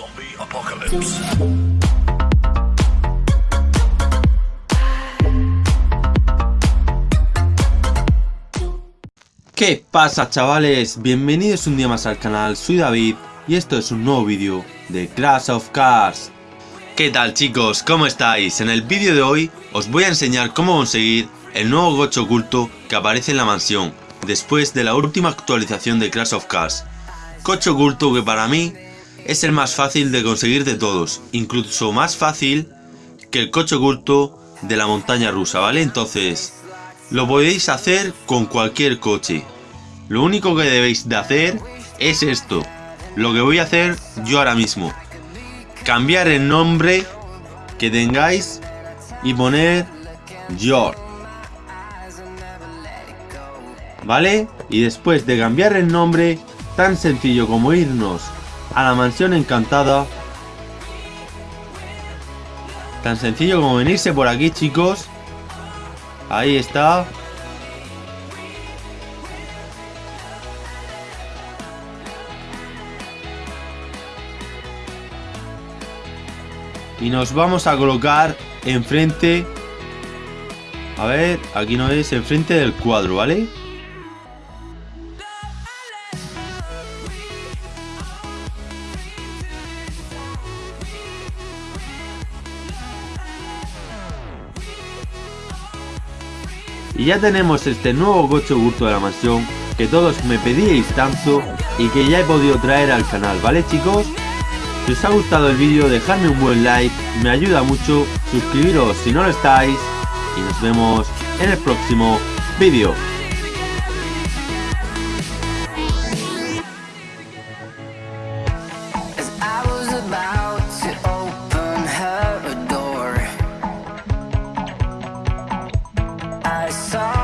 Zombie apocalypse. ¿Qué pasa chavales? Bienvenidos un día más al canal, soy David y esto es un nuevo vídeo de Crash of Cars. ¿Qué tal chicos? ¿Cómo estáis? En el vídeo de hoy os voy a enseñar cómo conseguir el nuevo gocho oculto que aparece en la mansión después de la última actualización de Crash of Cars. Coche oculto que para mí es el más fácil de conseguir de todos, incluso más fácil que el coche oculto de la montaña rusa, ¿vale? Entonces, lo podéis hacer con cualquier coche. Lo único que debéis de hacer es esto. Lo que voy a hacer yo ahora mismo. Cambiar el nombre que tengáis y poner George. ¿Vale? Y después de cambiar el nombre, tan sencillo como irnos a la mansión encantada. Tan sencillo como venirse por aquí, chicos. Ahí está. Y nos vamos a colocar enfrente. A ver, aquí no es, enfrente del cuadro, ¿vale? Y ya tenemos este nuevo coche oculto de la mansión que todos me pedíais tanto y que ya he podido traer al canal, ¿vale chicos? Si os ha gustado el vídeo dejadme un buen like, me ayuda mucho, suscribiros si no lo estáis y nos vemos en el próximo vídeo. I saw